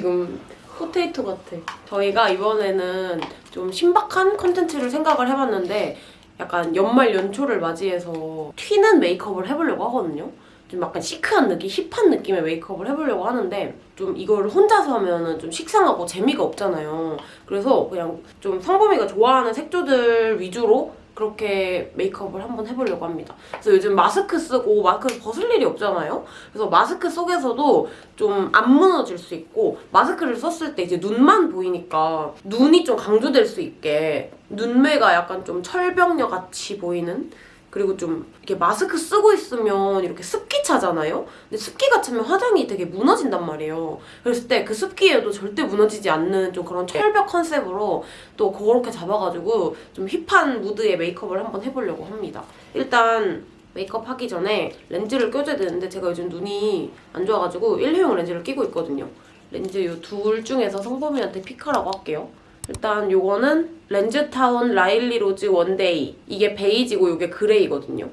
지금. potato 같아. 저희가 이번에는 좀 신박한 컨텐츠를 생각을 해봤는데 약간 연말 연초를 맞이해서 튀는 메이크업을 해보려고 하거든요. 좀 약간 시크한 느낌, 힙한 느낌의 메이크업을 해보려고 하는데 좀 이걸 혼자서 하면은 좀 식상하고 재미가 없잖아요. 그래서 그냥 좀 성범이가 좋아하는 색조들 위주로 그렇게 메이크업을 한번 해보려고 합니다. 그래서 요즘 마스크 쓰고 마스크 벗을 일이 없잖아요. 그래서 마스크 속에서도 좀 안 무너질 수 있고 마스크를 썼을 때 이제 눈만 보이니까 눈이 좀 강조될 수 있게 눈매가 약간 좀 철벽녀 같이 보이는 그리고 좀 이렇게 마스크 쓰고 있으면 이렇게 습기 차잖아요? 근데 습기가 차면 화장이 되게 무너진단 말이에요. 그랬을 때 그 습기에도 절대 무너지지 않는 좀 그런 철벽 컨셉으로 또 그렇게 잡아가지고 좀 힙한 무드의 메이크업을 한번 해보려고 합니다. 일단 메이크업 하기 전에 렌즈를 껴줘야 되는데 제가 요즘 눈이 안 좋아가지고 일회용 렌즈를 끼고 있거든요. 렌즈 이 둘 중에서 성범이한테 pick하라고 할게요. 일단 요거는 렌즈타운 라일리 로즈 one day 이게 베이지고 이게 gray거든요.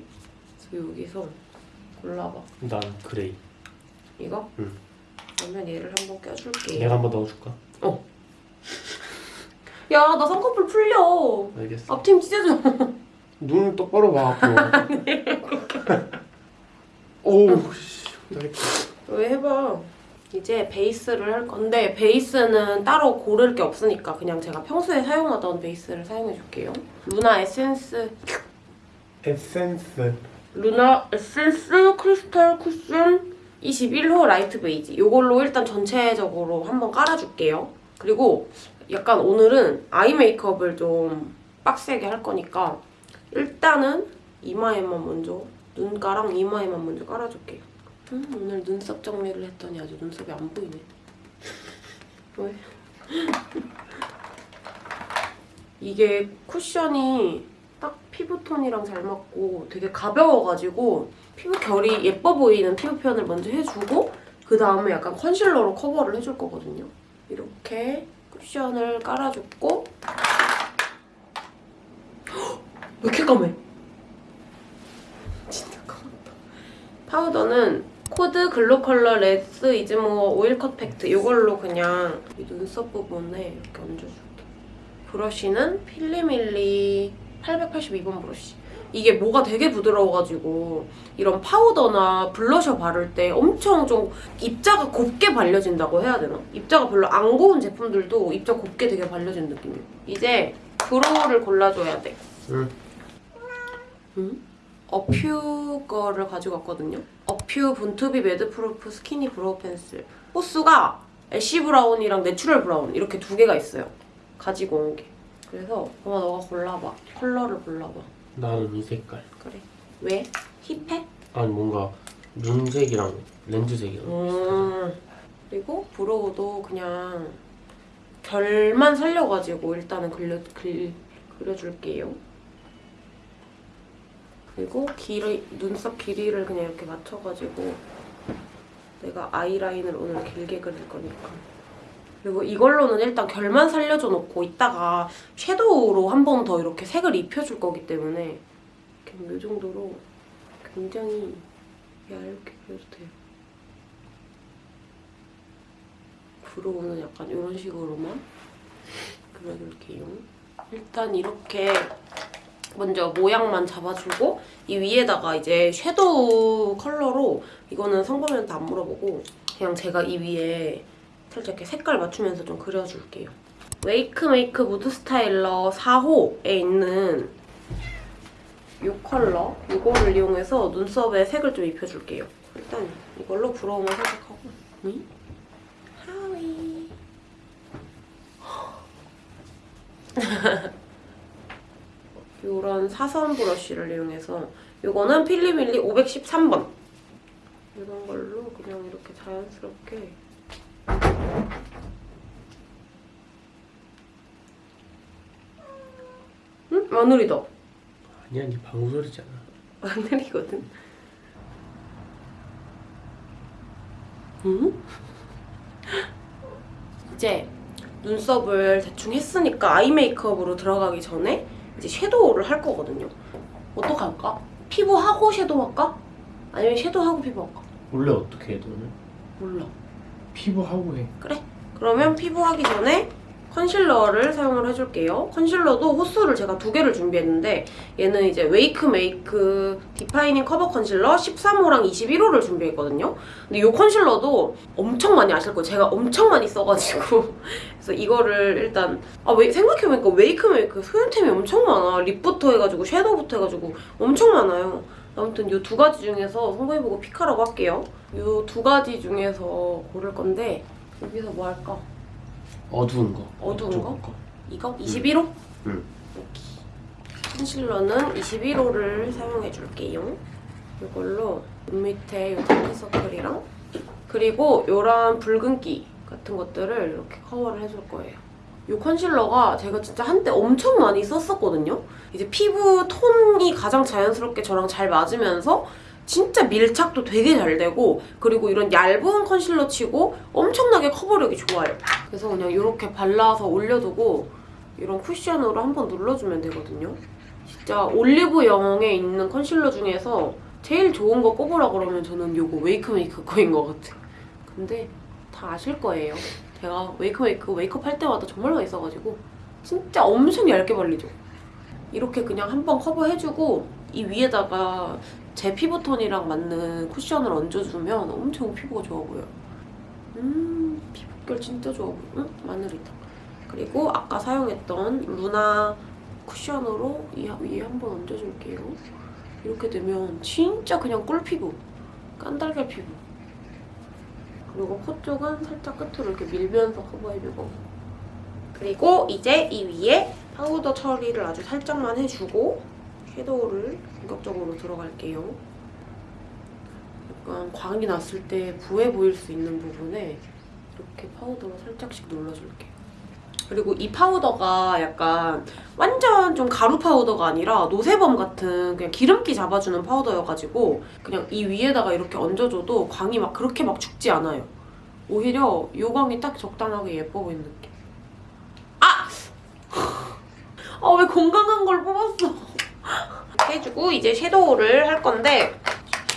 그래서 여기서 골라봐. 난 gray. 이거? 응. 그러면 얘를 한번 껴줄게요. 내가 한번 넣어줄까? 야, 나 쌍꺼풀 풀려. 알겠어. 앞트임 찢어져. 눈 똑바로 봐, 앞으로. 오우, 씨. 왜 해봐. 이제 베이스를 할 건데 베이스는 따로 고를 게 없으니까 그냥 제가 평소에 사용하던 베이스를 사용해줄게요. 루나 에센스 에센스. 루나 에센스 크리스탈 쿠션 21호 light 베이지 이걸로 일단 전체적으로 한번 깔아줄게요. 그리고 약간 오늘은 아이 메이크업을 좀 빡세게 할 거니까 일단은 이마에만 먼저 눈가랑 이마에만 먼저 깔아줄게요. 음, 오늘 눈썹 정리를 했더니 아주 눈썹이 안 보이네. 왜? 이게 쿠션이 딱 피부톤이랑 잘 맞고 되게 가벼워가지고 피부 결이 예뻐 보이는 피부 표현을 먼저 해주고 그 다음에 약간 컨실러로 커버를 해줄 거거든요. 이렇게 쿠션을 깔아줬고 헉! 왜 이렇게 까매? 진짜 까맣다. 파우더는 코드 글로컬러 less is more oil cut 팩트 이걸로 그냥 이 눈썹 부분에 이렇게 얹어줄게. 브러쉬는 필리밀리 882번 브러쉬. 이게 뭐가 되게 부드러워가지고 이런 파우더나 블러셔 바를 때 엄청 좀 입자가 곱게 발려진다고 해야 되나? 입자가 별로 안 고운 제품들도 입자 곱게 되게 발려진 느낌이에요. 이제 brow를 골라줘야 돼. 응. 응? 어퓨 거를 가지고 왔거든요. 어 퓨 born to be mad proof skinny brow pencil. 호수가 ash brown이랑 natural brown 이렇게 두 개가 있어요. 가지고 온 게. 그래서 엄마 너가 골라봐. 컬러를 골라봐. 나는 이 색깔. 그래. 왜? 힙해? 아니, 뭔가 눈색이랑 렌즈색이랑. 음. 그리고 브로우도 그냥 결만 살려가지고 일단은 그려, 그, 그려줄게요. 그리고 길이, 눈썹 길이를 그냥 이렇게 맞춰가지고 내가 아이라인을 오늘 길게 그릴 거니까. 그리고 이걸로는 일단 결만 살려줘 놓고 이따가 섀도우로 한 번 더 이렇게 색을 입혀줄 거기 때문에 그냥 이 정도로 굉장히 얇게 그려도 돼요. 브로우는 약간 이런 식으로만 그려줄게요. 일단 이렇게 먼저 모양만 잡아주고 이 위에다가 이제 섀도우 컬러로 이거는 성범이한테 안 물어보고 그냥 제가 이 위에 살짝 이렇게 색깔 맞추면서 좀 그려줄게요. 웨이크메이크 mood styler 4호에 있는 이 컬러 이거를 이용해서 눈썹에 색을 좀 입혀줄게요. 일단 이걸로 brow만 살짝 하고 응? 하위 이런 사선 브러쉬를 이용해서 이거는 필리밀리 513번 이런 걸로 그냥 이렇게 자연스럽게 응? 마늘이다 아니야 니 방구 소리잖아. 마늘이거든 응? 이제 눈썹을 대충 했으니까 아이 메이크업으로 들어가기 전에 이제 섀도우를 할 거거든요 어떻게 할까? 피부하고 섀도우 할까? 아니면 섀도우하고 피부 할까? 원래 어떻게 해 너는? 몰라 피부하고 해. 그래. 그러면 피부 하기 전에 컨실러를 사용을 해줄게요. 컨실러도 호수를 제가 두 개를 준비했는데 얘는 이제 웨이크 메이크 defining cover 컨실러 13호랑 21호를 준비했거든요. 근데 이 컨실러도 엄청 많이 아실 거예요. 제가 엄청 많이 써가지고 그래서 이거를 일단 아 왜, 생각해보니까 웨이크 메이크 소윤템이 엄청 많아. 립부터 해가지고 섀도우부터 해가지고 엄청 많아요. 아무튼 이 두 가지 중에서 성공해보고 픽하라고 할게요. 이 두 가지 중에서 고를 건데 여기서 뭐 할까? 어두운 거. 어두운 좀 거? 이거? 21호? 응. 오케이. 컨실러는 21호를 사용해 줄게요. 이걸로 눈 밑에 이 다크서클이랑 그리고 이런 붉은기 같은 것들을 이렇게 커버를 해줄 거예요. 이 컨실러가 제가 진짜 한때 엄청 많이 썼었거든요. 이제 피부 톤이 가장 자연스럽게 저랑 잘 맞으면서 진짜 밀착도 되게 잘 되고 그리고 이런 얇은 컨실러 치고 엄청나게 커버력이 좋아요. 그래서 그냥 이렇게 발라서 올려두고 이런 쿠션으로 한번 눌러주면 되거든요. 진짜 올리브영에 있는 컨실러 중에서 제일 좋은 거 꼽으라 그러면 저는 이거 웨이크메이크 거인 것 같아요. 근데 다 아실 거예요. 제가 웨이크메이크 웨이크업 할 때마다 정말 많이 써가지고 진짜 엄청 얇게 발리죠. 이렇게 그냥 한번 커버해주고 이 위에다가 제 피부톤이랑 맞는 쿠션을 얹어주면 엄청 피부가 좋아 보여요. 음, 피부결 진짜 좋아 보여. 응? 마늘이다. 그리고 아까 사용했던 루나 쿠션으로 이 위에 한번 얹어줄게요. 이렇게 되면 진짜 그냥 꿀피부. 깐달걀 피부. 그리고 코 쪽은 살짝 끝으로 이렇게 밀면서 커버해주고. 그리고 이제 이 위에 파우더 처리를 아주 살짝만 해주고 섀도우를 본격적으로 들어갈게요. 약간 광이 났을 때 부해 보일 수 있는 부분에 이렇게 파우더로 살짝씩 눌러줄게요. 그리고 이 파우더가 약간 완전 좀 가루 파우더가 아니라 노세범 같은 그냥 기름기 잡아주는 파우더여가지고 그냥 이 위에다가 이렇게 얹어줘도 광이 막 그렇게 막 죽지 않아요. 오히려 요 광이 딱 적당하게 예뻐 보이는 느낌. 아! 아 왜 건강한 걸 뽑았어? 해주고 이제 섀도우를 할 건데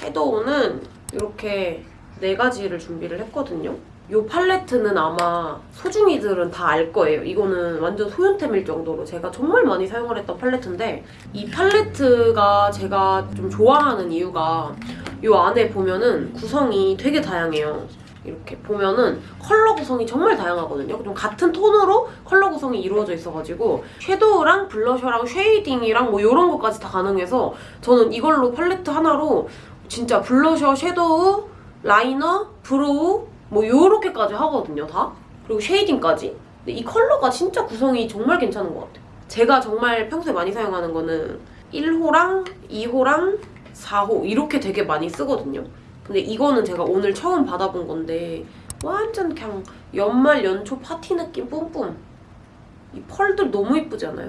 섀도우는 이렇게 네 가지를 준비를 했거든요. 이 팔레트는 아마 소중이들은 다 알 거예요. 이거는 완전 소윤템일 정도로 제가 정말 많이 사용을 했던 팔레트인데 이 팔레트가 제가 좀 좋아하는 이유가 이 안에 보면은 구성이 되게 다양해요. 이렇게 보면은 컬러 구성이 정말 다양하거든요. 좀 같은 톤으로 컬러 구성이 이루어져 있어가지고 섀도우랑 블러셔랑 shading이랑 뭐 이런 것까지 다 가능해서 저는 이걸로 팔레트 하나로 진짜 블러셔, 섀도우, liner, brow 뭐 요렇게까지 하거든요, 다. 그리고 shading까지. 근데 이 컬러가 진짜 구성이 정말 괜찮은 것 같아요. 제가 정말 평소에 많이 사용하는 거는 1호랑 2호랑 4호 이렇게 되게 많이 쓰거든요. 근데 이거는 제가 오늘 처음 받아본 건데 완전 그냥 연말 연초 파티 느낌 뿜뿜. 이 펄들 너무 이쁘지 않아요?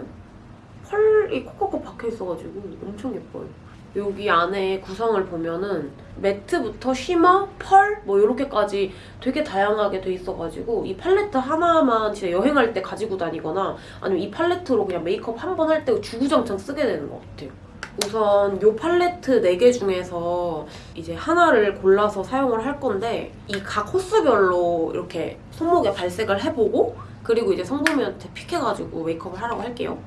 펄이 콕콕콕 박혀 있어가지고 엄청 예뻐요. 여기 안에 구성을 보면은 매트부터 쉬머, 펄 뭐 이렇게까지 되게 다양하게 돼 있어가지고 이 팔레트 하나만 진짜 여행할 때 가지고 다니거나 아니면 이 팔레트로 그냥 메이크업 한 번 할 때 주구장창 쓰게 되는 것 같아요. 우선 이 팔레트 4개 중에서 이제 하나를 골라서 사용을 할 건데 이 각 호수별로 이렇게 손목에 발색을 해보고 그리고 이제 성범이한테 pick해가지고 메이크업을 하라고 할게요.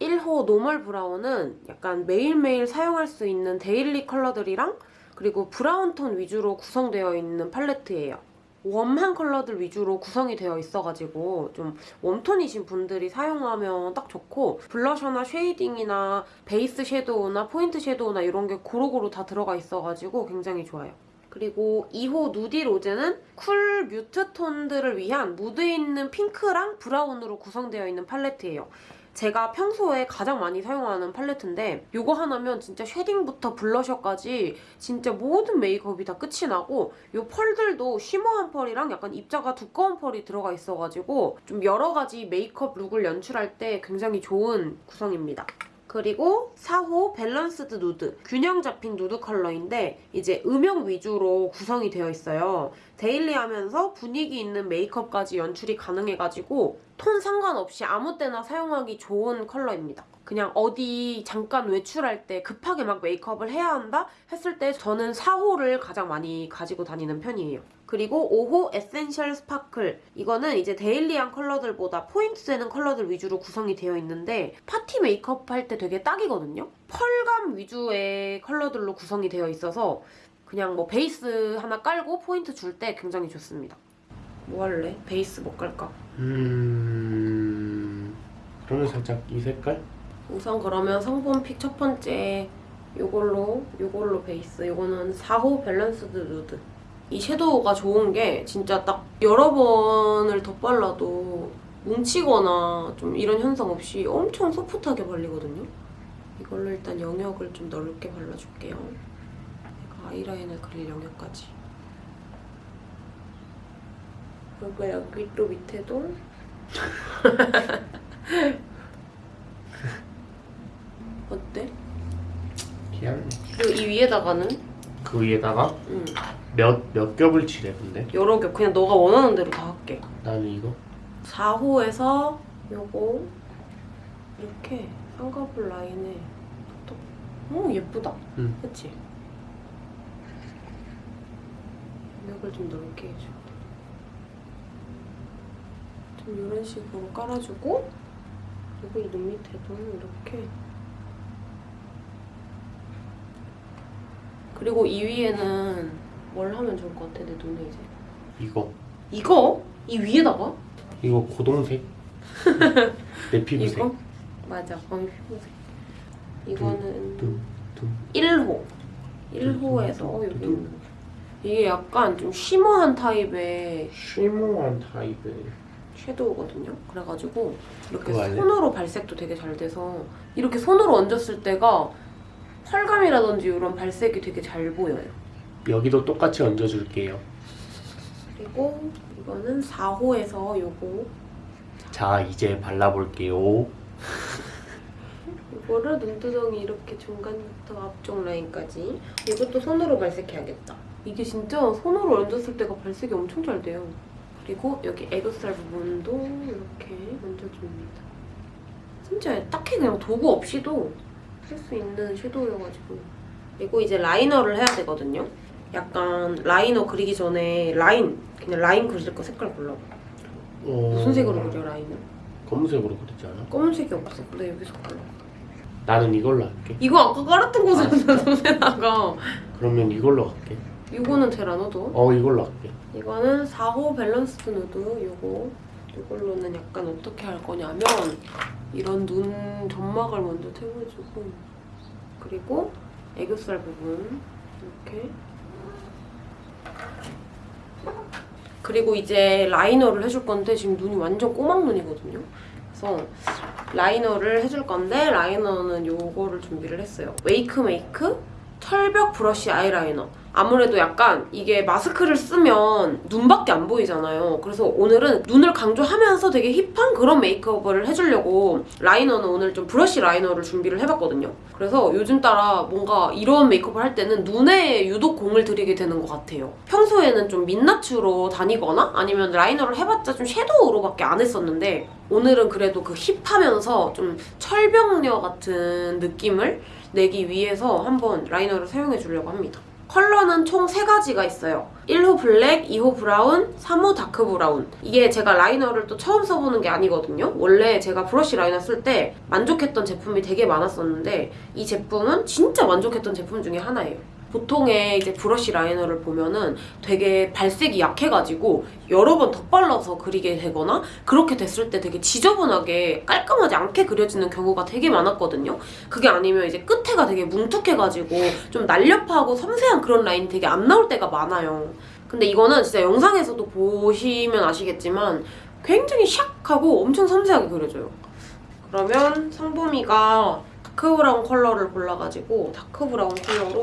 1호 노멀 브라운은 약간 매일매일 사용할 수 있는 daily 컬러들이랑 그리고 브라운 톤 위주로 구성되어 있는 팔레트예요. warm한 컬러들 위주로 구성이 되어 있어가지고 좀 warm톤이신 분들이 사용하면 딱 좋고 블러셔나 shading이나 베이스 섀도우나 포인트 섀도우나 이런 게 고루고루 다 들어가 있어가지고 굉장히 좋아요. 그리고 2호 누디 로제는 cool mute 톤들을 위한 무드 있는 핑크랑 브라운으로 구성되어 있는 팔레트예요. 제가 평소에 가장 많이 사용하는 팔레트인데 이거 하나면 진짜 shading부터 블러셔까지 진짜 모든 메이크업이 다 끝이 나고 이 펄들도 shimmer한 펄이랑 약간 입자가 두꺼운 펄이 들어가 있어가지고 좀 여러 가지 메이크업 룩을 연출할 때 굉장히 좋은 구성입니다. 그리고 4호 밸런스드 누드 균형 잡힌 누드 컬러인데 이제 음영 위주로 구성이 되어 있어요. daily하면서 분위기 있는 메이크업까지 연출이 가능해가지고 톤 상관없이 아무 때나 사용하기 좋은 컬러입니다. 그냥 어디 잠깐 외출할 때 급하게 막 메이크업을 해야 한다 했을 때 저는 4호를 가장 많이 가지고 다니는 편이에요. 그리고 5호 에센셜 스파클 이거는 이제 daily한 컬러들보다 포인트 되는 컬러들 위주로 구성이 되어 있는데 파티 메이크업 할 때 되게 딱이거든요. 펄감 위주의 컬러들로 구성이 되어 있어서 그냥 뭐 베이스 하나 깔고 포인트 줄 때 굉장히 좋습니다. 뭐 할래? 베이스 뭐 깔까? 음. 그러면 살짝 이 색깔? 우선 그러면 성범 pick 첫 번째 요걸로 요걸로 베이스 요거는 4호 밸런스드 누드 이 섀도우가 좋은 게 진짜 딱 여러 번을 덧발라도 뭉치거나 좀 이런 현상 없이 엄청 소프트하게 발리거든요. 이걸로 일단 영역을 좀 넓게 발라줄게요. 아이라인을 그릴 영역까지. 그리고 여기 또 밑에도? 어때? 그냥 그리고 이 위에다가는 그 위에다가 음, 몇, 몇 겹을 칠해 근데? 여러 겹 그냥 너가 원하는 대로 다 할게. 나는 이거 4호에서 요거 이렇게 쌍꺼풀 라인에 톡톡. 오 예쁘다. 응. 그치? 면역을 좀 넓게 해줘. 좀 이런 식으로 깔아주고 그리고 이 눈 밑에도 이렇게 그리고 이 위에는 뭘 하면 좋을 것 같아 내 눈에 이제 이거 이거? 이 위에다가? 이거 고동색 내 피부색 이거? 맞아 거의 피부색 이거는 둠, 둠. 1호 1호에서 여기 있는 거. 이게 약간 좀 쉬머한 타입의 쉬머한 타입의 섀도우거든요 그래가지고 이렇게? 손으로 발색도 되게 잘 돼서 이렇게 손으로 얹었을 때가 펄감이라든지 이런 발색이 되게 잘 보여요. 여기도 똑같이 얹어줄게요. 그리고 이거는 4호에서 요거. 자 이제 발라볼게요. 이거를 눈두덩이 이렇게 중간부터 앞쪽 라인까지. 이것도 손으로 발색해야겠다. 이게 진짜 손으로 얹었을 때가 발색이 엄청 잘 돼요. 그리고 여기 애교살 부분도 이렇게 얹어줍니다. 진짜 딱히 그냥 도구 없이도 할수 있는 섀도우여가지고. 그리고 이제 라이너를 해야 되거든요. 약간 라이너 그리기 전에 라인 그냥 라인 그릴 거 색깔 골라봐. 어... 무슨 색으로 그려 라인을? 검은색으로 그리지 않아? 검은색이 없어. 근데 여기서 골라 나는 이걸로 할게. 이거 아까 깔았던 거잖아 눈에다가. 그러면 이걸로 갈게. 이거는 어때. 어 이걸로 할게. 이거는 4호 밸런스드 누드 요거 이걸로는 약간 어떻게 할 거냐면 이런 눈 점막을 먼저 채워주고 그리고 애교살 부분 이렇게 그리고 이제 라이너를 해줄 건데 지금 눈이 완전 꼬막 눈이거든요. 그래서 라이너를 해줄 건데 라이너는 요거를 준비를 했어요. 웨이크 메이크 철벽 브러쉬 아이라이너. 아무래도 약간 이게 마스크를 쓰면 눈밖에 안 보이잖아요. 그래서 오늘은 눈을 강조하면서 되게 hip한 그런 메이크업을 해주려고 라이너는 오늘 좀 브러쉬 라이너를 준비를 해봤거든요. 그래서 요즘 따라 뭔가 이런 메이크업을 할 때는 눈에 유독 공을 들이게 되는 것 같아요. 평소에는 좀 민낯으로 다니거나 아니면 라이너를 해봤자 좀 섀도우로밖에 안 했었는데 오늘은 그래도 그 hip하면서 좀 철벽녀 같은 느낌을 내기 위해서 한번 라이너를 사용해 주려고 합니다. 컬러는 총 3가지가 있어요. 1호 블랙, 2호 브라운, 3호 다크 브라운. 이게 제가 라이너를 또 처음 써보는 게 아니거든요. 원래 제가 브러쉬 라이너 쓸 때 만족했던 제품이 되게 많았었는데 이 제품은 진짜 만족했던 제품 중에 하나예요. 보통의 이제 브러쉬 라이너를 보면은 되게 발색이 약해가지고 여러 번 덧발라서 그리게 되거나 그렇게 됐을 때 되게 지저분하게 깔끔하지 않게 그려지는 경우가 되게 많았거든요. 그게 아니면 이제 끝에가 되게 뭉툭해가지고 좀 날렵하고 섬세한 그런 라인이 되게 안 나올 때가 많아요. 근데 이거는 진짜 영상에서도 보시면 아시겠지만 굉장히 샥하고 엄청 섬세하게 그려져요. 그러면 상범이가 다크 브라운 컬러를 골라가지고 다크 브라운 컬러로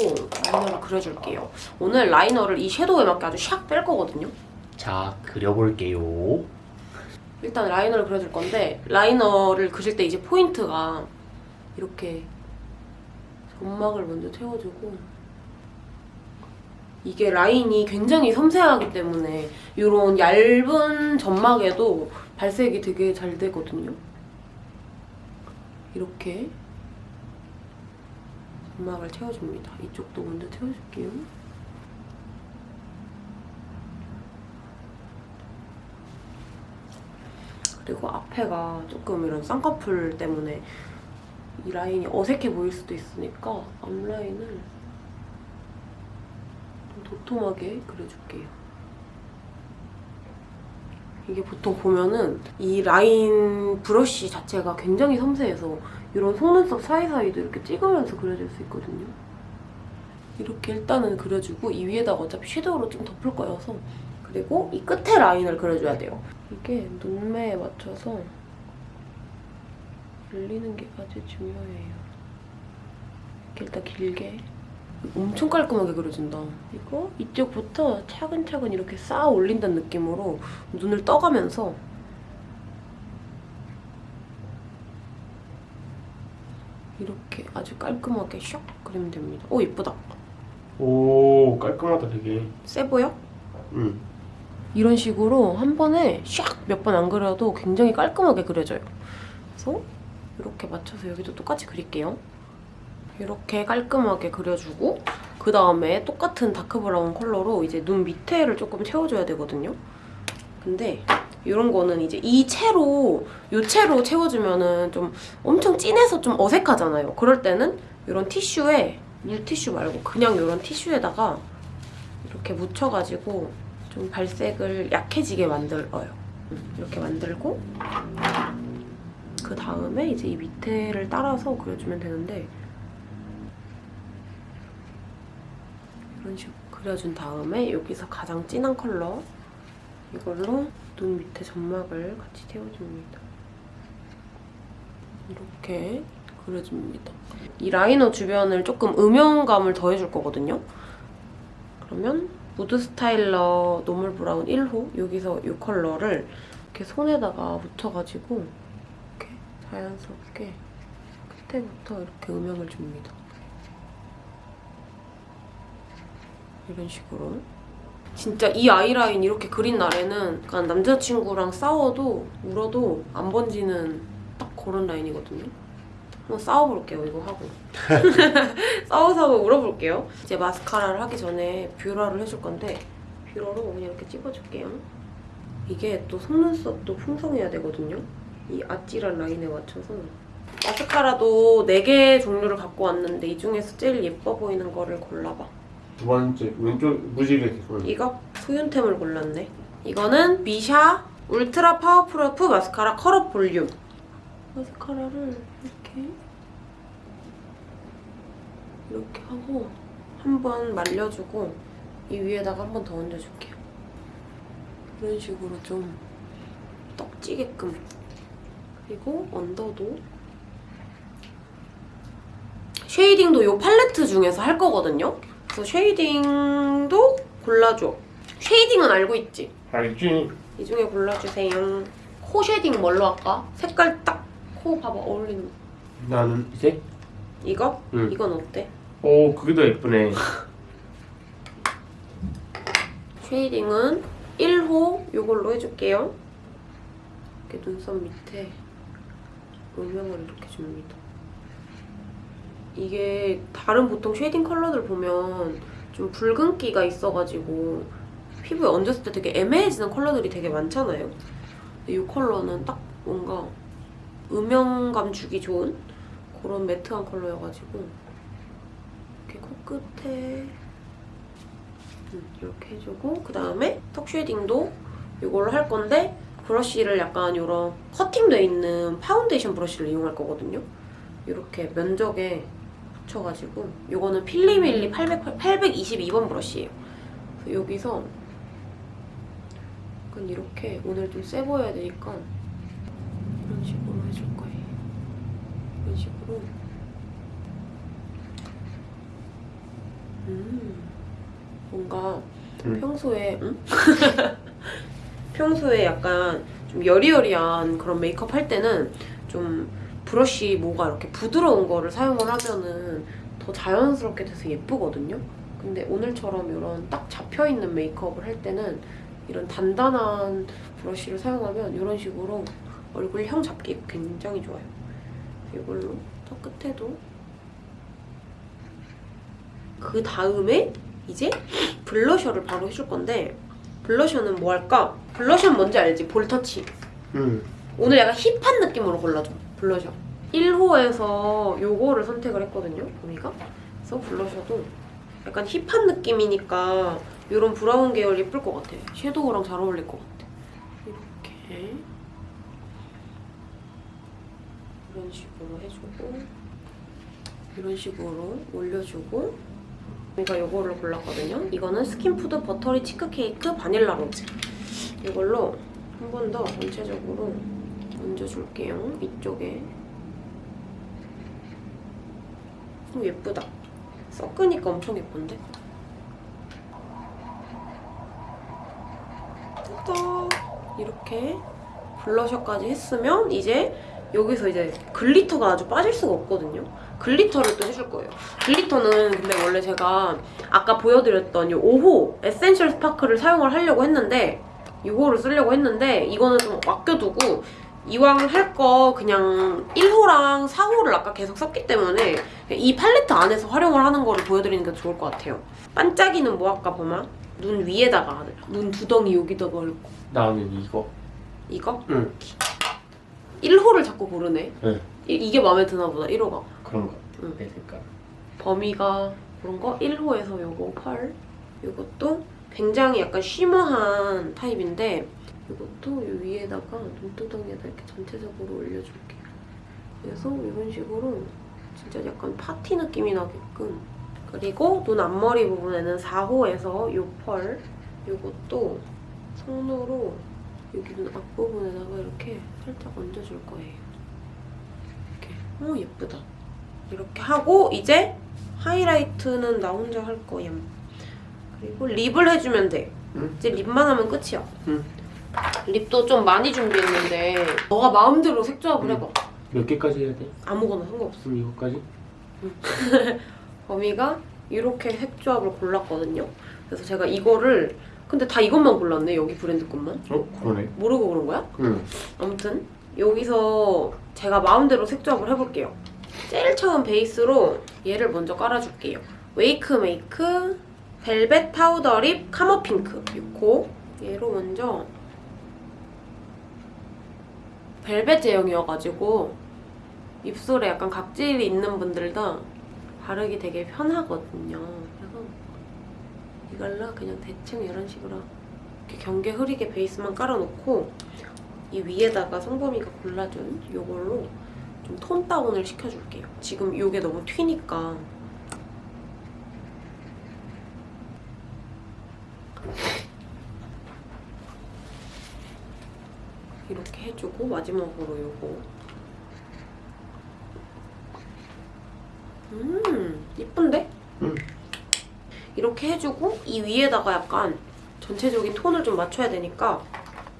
라이너를 그려줄게요. 오늘 라이너를 이 섀도우에 맞게 아주 샥 뺄 거거든요. 자, 그려볼게요. 일단 라이너를 그려줄 건데 라이너를 그릴 때 이제 포인트가 이렇게 점막을 먼저 채워주고 이게 라인이 굉장히 섬세하기 때문에 이런 얇은 점막에도 발색이 되게 잘 되거든요. 이렇게 점막을 채워줍니다. 이쪽도 먼저 채워줄게요. 그리고 앞에가 조금 이런 쌍꺼풀 때문에 이 라인이 어색해 보일 수도 있으니까 앞라인을 좀 도톰하게 그려줄게요. 이게 보통 보면은 이 라인 브러쉬 자체가 굉장히 섬세해서 이런 속눈썹 사이사이도 이렇게 찍으면서 그려줄 수 있거든요. 이렇게 일단은 그려주고 이 위에다가 어차피 섀도우로 좀 덮을 거여서 그리고 이 끝에 라인을 그려줘야 돼요. 이게 눈매에 맞춰서 늘리는 게 아주 중요해요. 이렇게 일단 길게 엄청 깔끔하게 그려준다. 이거 이쪽부터 차근차근 이렇게 쌓아 올린다는 느낌으로 눈을 떠가면서 이렇게 아주 깔끔하게 샥 그리면 됩니다. 오 예쁘다. 오, 깔끔하다, 되게. 세 보여? 응. 이런 식으로 한 번에 샥 몇 번 안 그려도 굉장히 깔끔하게 그려져요. 그래서 이렇게 맞춰서 여기도 똑같이 그릴게요. 이렇게 깔끔하게 그려주고 그 다음에 똑같은 다크 브라운 컬러로 이제 눈 밑에를 조금 채워줘야 되거든요. 근데 이런 거는 이제 이 채로 이 채로 채워주면은 좀 엄청 진해서 좀 어색하잖아요. 그럴 때는 이런 티슈에 물티슈 말고 그냥 이런 티슈에다가 이렇게 묻혀가지고 좀 발색을 약해지게 만들어요. 음, 이렇게 만들고 그 다음에 이제 이 밑에를 따라서 그려주면 되는데 이런 식으로 그려준 다음에 여기서 가장 진한 컬러 이걸로 눈 밑에 점막을 같이 채워줍니다. 이렇게 그려줍니다. 이 라이너 주변을 조금 음영감을 더해줄 거거든요. 그러면 무드 스타일러 노멀 브라운 1호 여기서 이 컬러를 이렇게 손에다가 묻혀가지고 이렇게 자연스럽게 끝에부터 이렇게 음영을 줍니다. 이런 식으로. 진짜 이 아이라인 이렇게 그린 날에는 약간 남자친구랑 싸워도 울어도 안 번지는 딱 그런 라인이거든요. 한번 싸워볼게요, 이거 하고. 싸워서 한번 울어볼게요. 이제 마스카라를 하기 전에 뷰러를 해줄 건데 뷰러로 그냥 이렇게 찝어줄게요. 이게 또 속눈썹도 풍성해야 되거든요. 이 아찔한 라인에 맞춰서. 마스카라도 4개 종류를 갖고 왔는데 이 중에서 제일 예뻐 보이는 거를 골라봐. 두 번째, 왼쪽 무지개 손. 이거 소윤템을 골랐네. 이거는 미샤 울트라 파워프루프 마스카라 컬업 볼륨. 마스카라를 이렇게 이렇게 하고 한 번 말려주고 이 위에다가 한 번 더 얹어줄게요. 이런 식으로 좀 떡지게끔 그리고 언더도 shading도 이 팔레트 중에서 할 거거든요. 그래서 shading도 골라줘. shading은 알고 있지? 알지? 이 중에 골라주세요. 코 shading 뭘로 할까? 색깔 딱 코 봐봐 어울리는 거. 나는 이제? 이거? 응. 이건 어때? 오, 그게 더 예쁘네. shading은 1호 이걸로 해줄게요. 이렇게 눈썹 밑에 음영을 이렇게 줍니다. 이게 다른 보통 shading 컬러들 보면 좀 붉은기가 있어가지고 피부에 얹었을 때 되게 애매해지는 컬러들이 되게 많잖아요. 이 컬러는 딱 뭔가 음영감 주기 좋은 그런 matte한 컬러여가지고 이렇게 코끝에 음, 이렇게 해주고 그 다음에 턱 shading도 이걸로 할 건데 브러쉬를 약간 이런 커팅돼 있는 파운데이션 브러쉬를 이용할 거거든요. 이렇게 면적에 붙여가지고 이거는 필리밀리 800, 822번 브러쉬예요. 여기서 약간 이렇게 오늘 좀 세 보여야 되니까 이런 식으로 해줄 거예요. 이런 식으로 음 뭔가 음. 평소에 응? 평소에 약간 좀 여리여리한 그런 메이크업 할 때는 좀 브러쉬 뭐가 이렇게 부드러운 거를 사용을 하면은 더 자연스럽게 돼서 예쁘거든요. 근데 오늘처럼 이런 딱 잡혀있는 메이크업을 할 때는 이런 단단한 브러쉬를 사용하면 이런 식으로 얼굴형 잡기 굉장히 좋아요. 이걸로 저 끝에도 그 다음에 이제 블러셔를 바로 해줄 건데 블러셔는 뭐 할까? 블러셔는 뭔지 알지? 볼터치. 응. 오늘 약간 힙한 느낌으로 골라줘 블러셔. 1호에서 요거를 선택을 했거든요 보미가 그래서 blusher도 약간 hip한 느낌이니까 이런 브라운 계열 예쁠 것 같아. shadow랑 잘 어울릴 것 같아. 이렇게. 이런 식으로 해주고 이런 식으로 올려주고. 제가 요거를 골랐거든요. 이거는 스킨푸드 버터리 치크케이크 바닐라 로즈. 이걸로 한 번 더 전체적으로 얹어줄게요. 이쪽에. 오, 예쁘다. 섞으니까 엄청 예쁜데? 뚜덕! 이렇게 blusher까지 했으면 이제 여기서 이제 glitter가 아주 빠질 수가 없거든요. glitter를 또 해줄 거예요. glitter는 근데 원래 제가 아까 보여드렸던 이 5호 essential spark를 사용을 하려고 했는데 이거를 쓰려고 했는데 이거는 좀 아껴두고 이왕 할 거 그냥 1호랑 4호를 아까 계속 썼기 때문에 이 팔레트 안에서 활용을 하는 거를 보여드리는 게 좋을 것 같아요. 반짝이는 뭐 할까 보면 눈 위에다가 눈 두덩이 여기다가 올고 나는 이거. 이거? 응. 1호를 자꾸 고르네. 네. 이, 이게 마음에 드나 보다 1호가. 그런 거. 응. 내 색깔. 범위가 그런 거 1호에서 요거 펄 요것도 굉장히 약간 쉬머한 타입인데 이것도 이 위에다가 눈두덩이에다 이렇게 전체적으로 올려줄게요. 그래서 이런 식으로 진짜 약간 파티 느낌이 나게끔 그리고 눈 앞머리 부분에는 4호에서 요펄 이것도 손으로 여기 눈 앞부분에다가 이렇게 살짝 얹어줄 거예요. 이렇게 어 예쁘다. 이렇게 하고 이제 하이라이트는 나 혼자 할 거야. 그리고 립을 해주면 돼. 응. 이제 립만 하면 끝이야. 응. 립도 좀 많이 준비했는데 너가 마음대로 색조합을 응. 해봐. 몇 개까지 해야 돼? 아무거나 상관없어. 그럼 이거까지? 범이가 이렇게 색조합을 골랐거든요. 그래서 제가 이거를 근데 다 이것만 골랐네. 여기 브랜드 것만. 어? 그러네. 모르고 그런 거야? 응. 아무튼 여기서 제가 마음대로 색조합을 해볼게요. 제일 처음 베이스로 얘를 먼저 깔아줄게요. 웨이크 메이크 벨벳 파우더 lip 카머 핑크 6호 얘로 먼저 벨벳 제형이어가지고 입술에 약간 각질이 있는 분들도 바르기 되게 편하거든요. 그래서 이걸로 그냥 대충 이런 식으로 이렇게 경계 흐리게 베이스만 깔아놓고 이 위에다가 성범이가 골라준 이걸로 좀 톤 다운을 시켜줄게요. 지금 이게 너무 튀니까. 해주고 마지막으로 이거. 음, 이쁜데? 응. 이렇게 해주고 이 위에다가 약간 전체적인 톤을 좀 맞춰야 되니까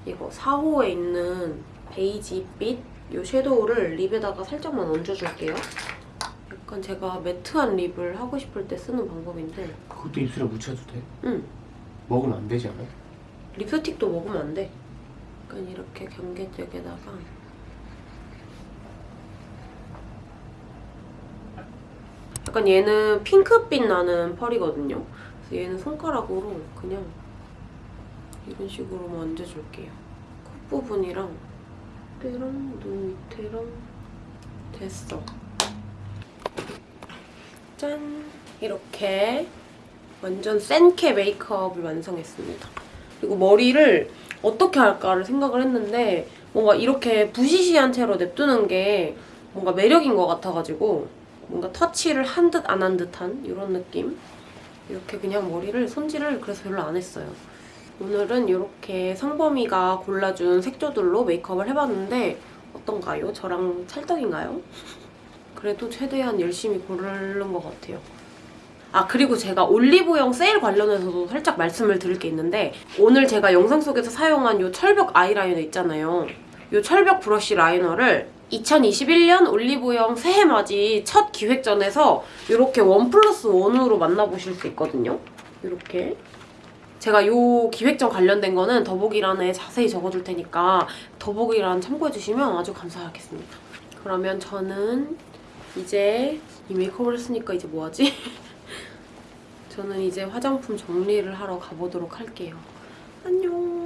이거 4호에 있는 베이지 빛 이 섀도우를 립에다가 살짝만 얹어줄게요. 약간 제가 매트한 립을 하고 싶을 때 쓰는 방법인데 그것도 입술에 묻혀도 돼? 음, 먹으면 안 되지 않아? 립스틱도 먹으면 안 돼. 약간 이렇게 경계 쪽에다가 약간 얘는 핑크빛 나는 펄이거든요. 그래서 얘는 손가락으로 그냥 이런 식으로만 얹어줄게요. 콧부분이랑 때랑 눈 밑에랑 됐어. 짠! 이렇게 완전 센케 메이크업을 완성했습니다. 그리고 머리를 어떻게 할까를 생각을 했는데 뭔가 이렇게 부시시한 채로 냅두는 게 뭔가 매력인 것 같아가지고 뭔가 터치를 한 듯 안 한 듯한 이런 느낌? 이렇게 그냥 머리를 손질을 그래서 별로 안 했어요. 오늘은 이렇게 성범이가 골라준 색조들로 메이크업을 해봤는데 어떤가요? 저랑 찰떡인가요? 그래도 최대한 열심히 고르는 것 같아요. 아 그리고 제가 올리브영 세일 관련해서도 살짝 말씀을 드릴 게 있는데 오늘 제가 영상 속에서 사용한 이 철벽 아이라이너 있잖아요. 이 철벽 브러쉬 라이너를 2021년 올리브영 새해맞이 첫 기획전에서 이렇게 원 플러스 원으로 만나보실 수 있거든요. 이렇게 제가 이 기획전 관련된 거는 더보기란에 자세히 적어둘 테니까 더보기란 참고해주시면 아주 감사하겠습니다. 그러면 저는 이제 이 메이크업을 했으니까 이제 뭐하지? 저는 이제 화장품 정리를 하러 가보도록 할게요. 안녕.